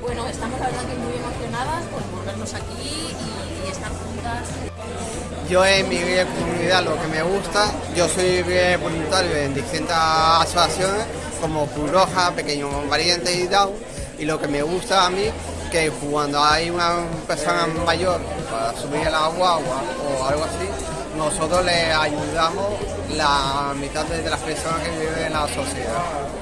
Bueno, estamos la verdad que muy emocionadas por volvernos aquí y, y estar juntas. Yo en mi comunidad lo que me gusta, yo soy voluntario en distintas asociaciones como Cruz Roja, Pequeños Valientes y Down y lo que me gusta a mí que cuando hay una persona mayor para subir el agua o algo así, nosotros le ayudamos la mitad de las personas que viven en la sociedad.